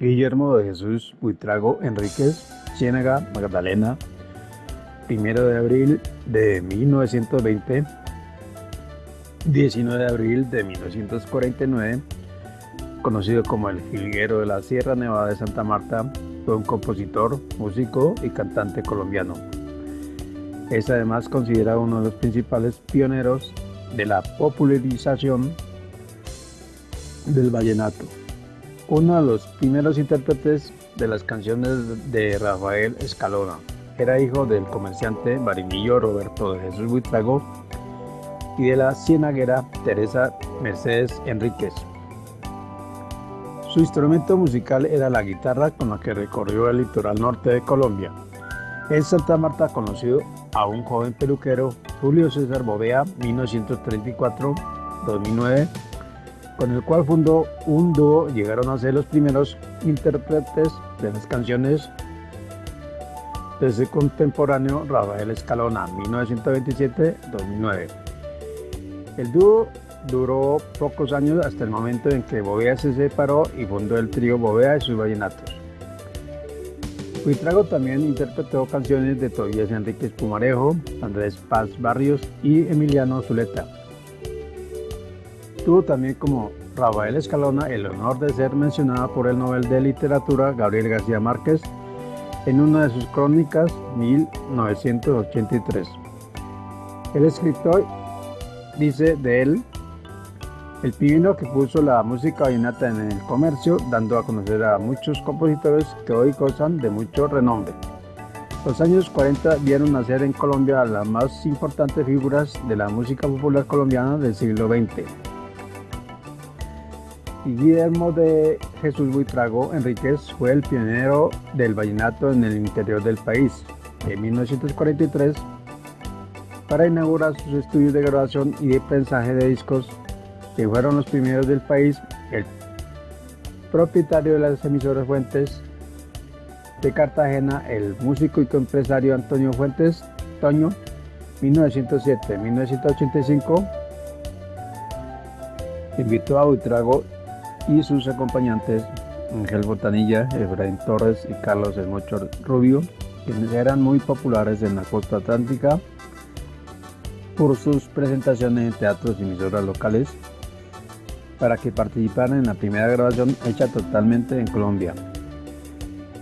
Guillermo de Jesús Buitrago Enríquez, Ciénaga, Magdalena, 1 de abril de 1920, 19 de abril de 1949, conocido como el Jilguero de la Sierra Nevada de Santa Marta, fue un compositor, músico y cantante colombiano. Es además considerado uno de los principales pioneros de la popularización del vallenato. Uno de los primeros intérpretes de las canciones de Rafael Escalona. Era hijo del comerciante marinillo Roberto de Jesús Buitrago y de la cienaguera Teresa Mercedes Enríquez. Su instrumento musical era la guitarra con la que recorrió el litoral norte de Colombia. En Santa Marta conoció a un joven peluquero, Julio César Bovea, 1934-2009, con el cual fundó un dúo. Llegaron a ser los primeros intérpretes de las canciones de ese contemporáneo Rafael Escalona, 1927-2009. El dúo duró pocos años hasta el momento en que Bovea se separó y fundó el trío Bovea y sus vallenatos. Buitrago también interpretó canciones de Tobías Enríquez Pumarejo, Andrés Paz Barrios y Emiliano Zuleta. Tuvo también como Rafael Escalona el honor de ser mencionada por el Nobel de Literatura Gabriel García Márquez en una de sus crónicas 1983. El escritor dice de él el pibino que puso la música vallenata en el comercio, dando a conocer a muchos compositores que hoy gozan de mucho renombre. Los años 40 vieron nacer en Colombia a las más importantes figuras de la música popular colombiana del siglo XX. Guillermo de Jesús Buitrago Enríquez fue el pionero del vallenato en el interior del país. En 1943, para inaugurar sus estudios de grabación y de prensaje de discos, que fueron los primeros del país, el propietario de las emisoras Fuentes de Cartagena, el músico y empresario Antonio Fuentes Toño, 1907-1985, invitó a Buitrago y sus acompañantes, Ángel Botanilla, Efraín Torres y Carlos El Mocho Rubio, quienes eran muy populares en la costa atlántica por sus presentaciones en teatros y emisoras locales para que participaran en la primera grabación hecha totalmente en Colombia.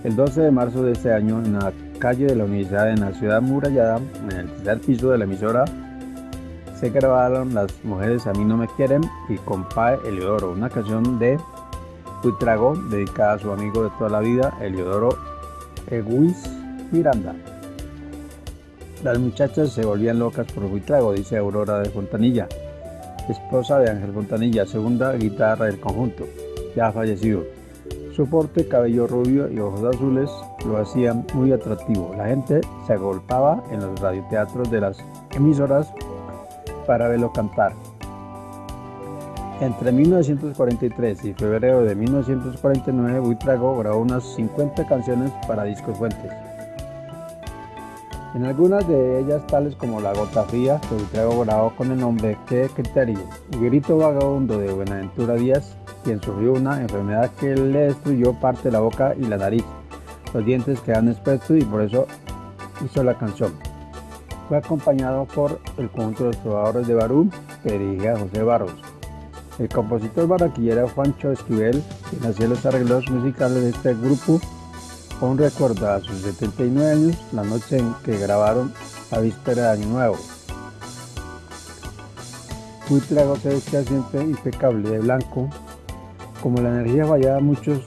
El 12 de marzo de este año, en la calle de la Universidad en la ciudad murallada, en el tercer piso de la emisora, se grabaron Las mujeres a mí no me quieren y Compae Eliodoro, una canción de Buitrago dedicada a su amigo de toda la vida, Eliodoro Eguis Miranda. Las muchachas se volvían locas por Buitrago, dice Aurora de Fontanilla esposa de Ángel Fontanilla, segunda guitarra del conjunto, ya fallecido. Su porte, cabello rubio y ojos azules lo hacían muy atractivo. La gente se agolpaba en los radioteatros de las emisoras para verlo cantar. Entre 1943 y febrero de 1949, Buitrago grabó unas 50 canciones para Discos Fuentes. En algunas de ellas, tales como La Gota Fría, que Buitrago grabó con el nombre Qué Criterio, y Grito Vagabundo de Buenaventura Díaz, quien sufrió una enfermedad que le destruyó parte de la boca y la nariz. Los dientes quedan expuestos y por eso hizo la canción. Fue acompañado por el conjunto de trovadores de Barú, que José Barros. El compositor barranquillero Juancho Esquivel, quien hacía los arreglos musicales de este grupo, Aún recuerda a sus 79 años la noche en que grabaron la víspera de Año Nuevo. Buitrago se vestía siempre impecable de blanco. Como la energía fallaba muchos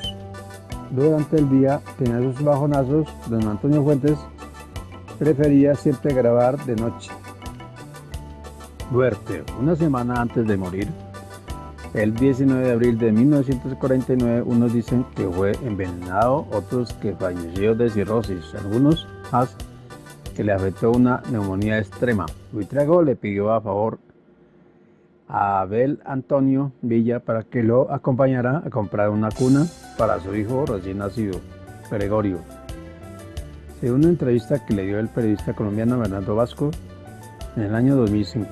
durante el día, tenía sus bajonazos, don Antonio Fuentes prefería siempre grabar de noche. Duerte, una semana antes de morir, el 19 de abril de 1949 unos dicen que fue envenenado, otros que falleció de cirrosis, algunos más que le afectó una neumonía extrema. Buitrago le pidió a favor a Abel Antonio Villa para que lo acompañara a comprar una cuna para su hijo recién nacido, Gregorio. Según una entrevista que le dio el periodista colombiano Bernardo Vasco en el año 2005.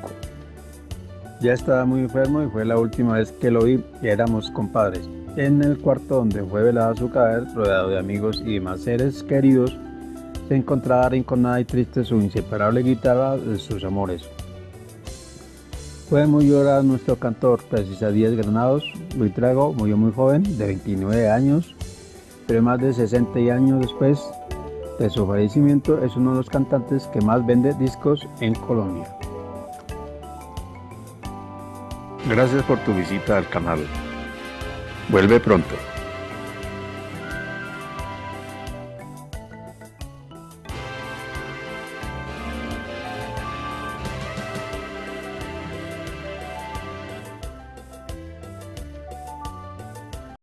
Ya estaba muy enfermo y fue la última vez que lo vi y éramos compadres. En el cuarto donde fue velada su cadáver, rodeado de amigos y demás seres queridos, se encontraba arrinconada y triste su inseparable guitarra de sus amores. Fue muy llorado nuestro cantor, precisa Díaz Granados. Buitrago murió muy joven, de 29 años, pero más de 60 años después de su fallecimiento es uno de los cantantes que más vende discos en Colombia. Gracias por tu visita al canal. Vuelve pronto.